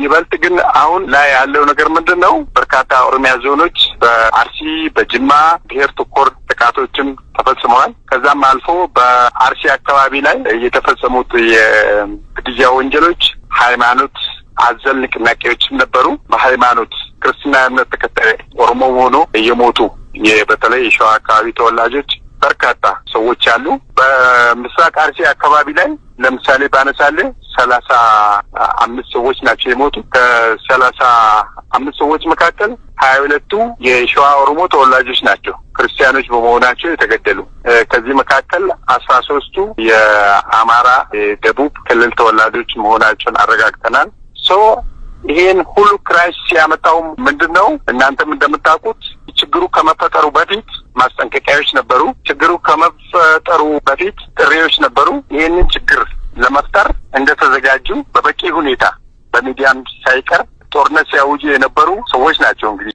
ይበልጥ ግን አሁን ላይ ያለው ነገር ምንድን ነው? በርካታ ኦሮሚያ ዞኖች በአርሲ በጅማ ብሔር ተኮር ጥቃቶችም ተፈጽመዋል። ከዛም አልፎ በአርሲ አካባቢ ላይ የተፈጸሙት የግድያ ወንጀሎች ሃይማኖት አዘል ንቅናቄዎችም ነበሩ። በሃይማኖት ክርስትና እምነት ተከታይ ኦሮሞ ሆኖ እየሞቱ በተለይ የሸዋ አካባቢ ተወላጆች በርካታ ሰዎች አሉ። በምስራቅ አርሲ አካባቢ ላይ ለምሳሌ ባነሳሌ ሰላሳ አምስት ሰዎች ናቸው የሞቱ። ከሰላሳ አምስት ሰዎች መካከል ሀያ ሁለቱ የሸዋ ኦሮሞ ተወላጆች ናቸው ክርስቲያኖች በመሆናቸው የተገደሉ። ከዚህ መካከል አስራ ሶስቱ የአማራ የደቡብ ክልል ተወላጆች መሆናቸውን አረጋግጠናል። so ይሄን ሁሉ crisis ያመጣው ምንድን ነው? እናንተም እንደምታውቁት ችግሩ ከመፈጠሩ በፊት ማስጠንቀቂያዎች ነበሩ። ችግሩ ከመፈጠሩ በፊት ጥሪዎች ነበሩ። ይህንን ችግር ለመፍጠር እንደተዘጋጁ በበቂ ሁኔታ በሚዲያም ሳይቀር ጦርነት ሲያውጁ የነበሩ ሰዎች ናቸው እንግዲህ